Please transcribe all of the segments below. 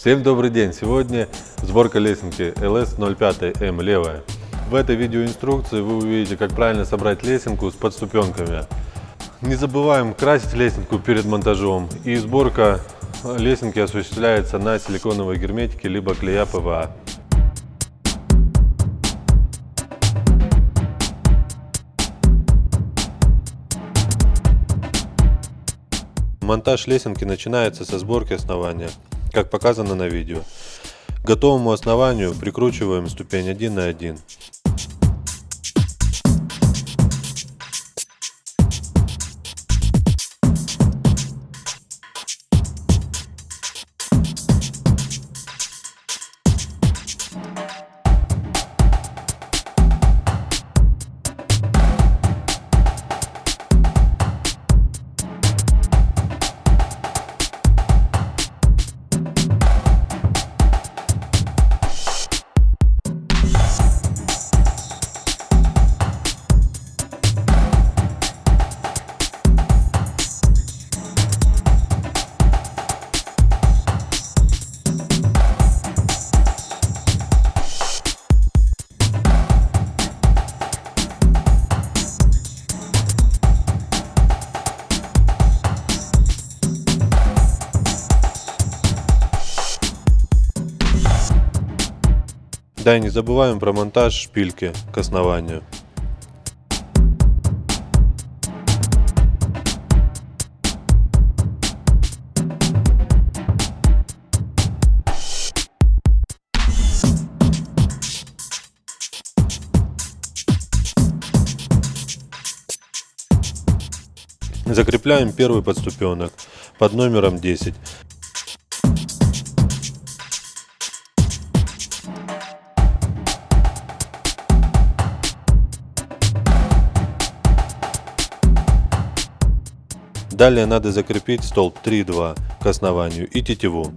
Всем добрый день! Сегодня сборка лесенки LS05M левая. В этой видеоинструкции вы увидите, как правильно собрать лесенку с подступенками. Не забываем красить лесенку перед монтажом и сборка лесенки осуществляется на силиконовой герметике либо клея ПВА. Монтаж лесенки начинается со сборки основания, как показано на видео. К готовому основанию прикручиваем ступень 1 на 1. Да и не забываем про монтаж шпильки к основанию. Закрепляем первый подступенок под номером 10. Далее надо закрепить столб 3-2 к основанию и тетиву.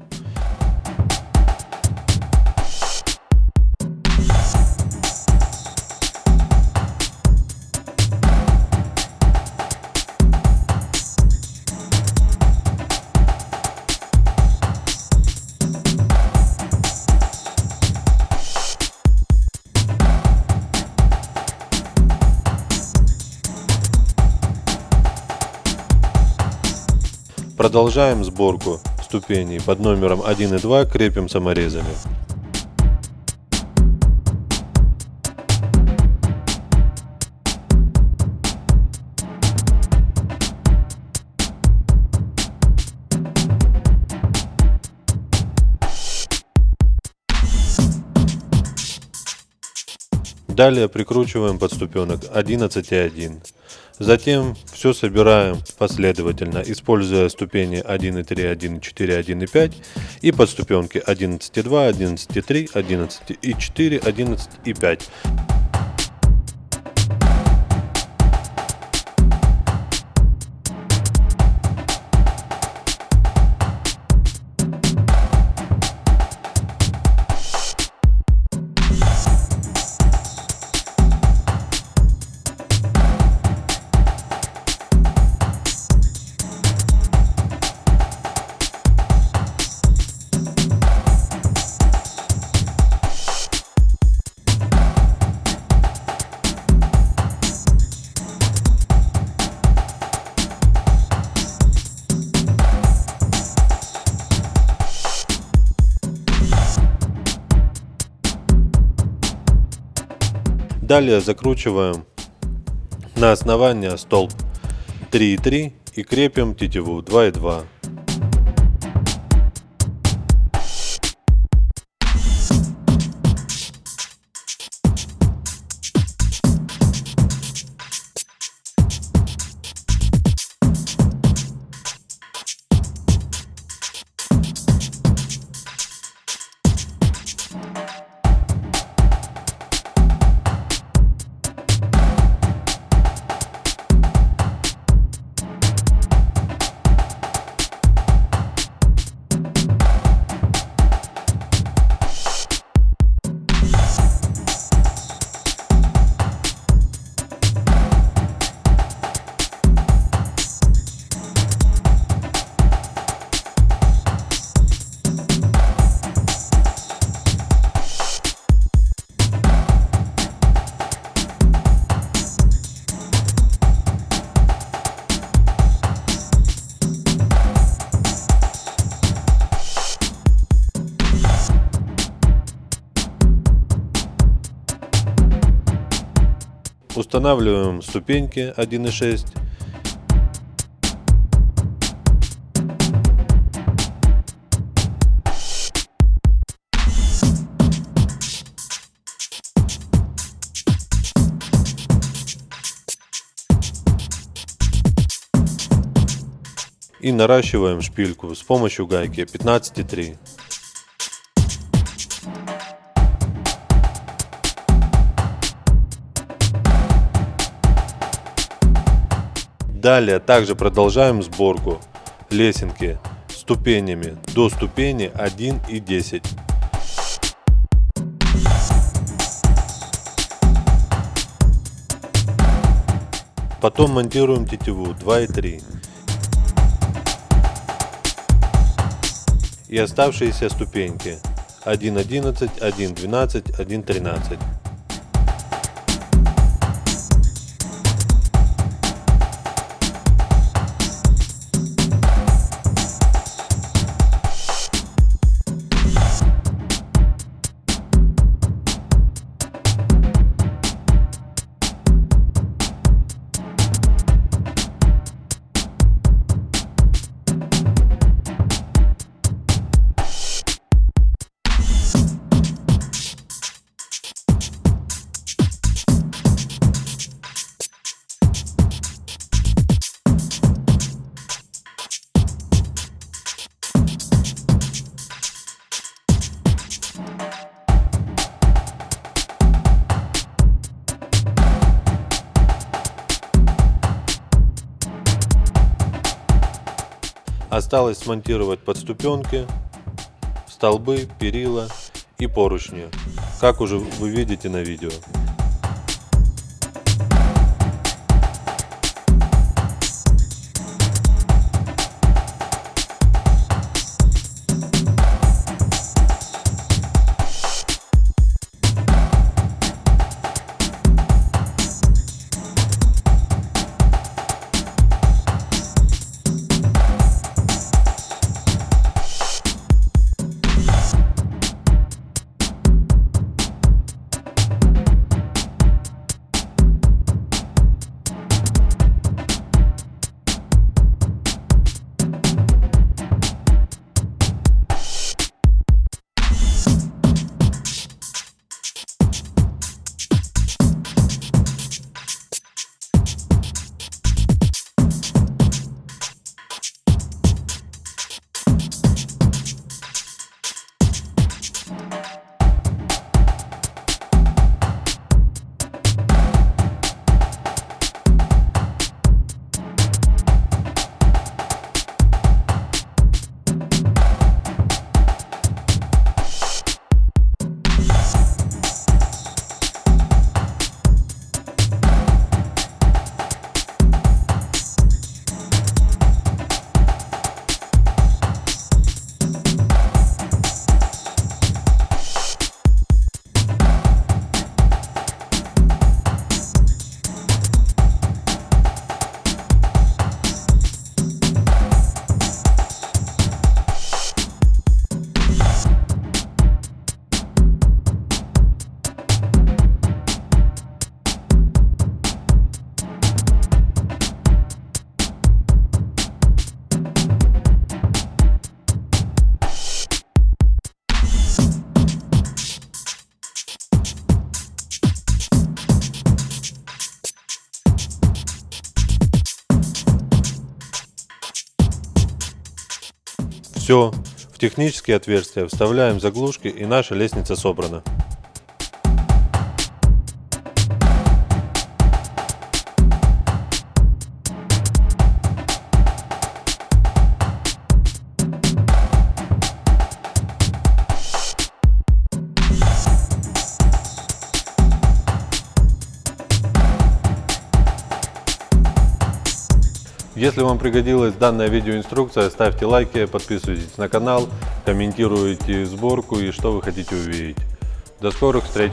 Продолжаем сборку ступеней под номером 1 и 2 крепим саморезами. Далее прикручиваем подступенок 11 и 1. Затем все собираем последовательно, используя ступени 1.3, 1.4, 1.5 и подступенки 11.2, 11.3, 11.4, 11.5. Далее закручиваем на основание столб 3,3 и крепим тетиву 2,2. Устанавливаем ступеньки 1.6. И наращиваем шпильку с помощью гайки 15,3. Далее также продолжаем сборку лесенки ступенями до ступени 1 и 10. Потом монтируем тетиву 2 и 3. И оставшиеся ступеньки 1.11, 1.12, 1.13. Осталось смонтировать подступенки, столбы, перила и поручни, как уже вы видите на видео. Все, в технические отверстия вставляем заглушки и наша лестница собрана. Если вам пригодилась данная видеоинструкция, ставьте лайки, подписывайтесь на канал, комментируйте сборку и что вы хотите увидеть. До скорых встреч!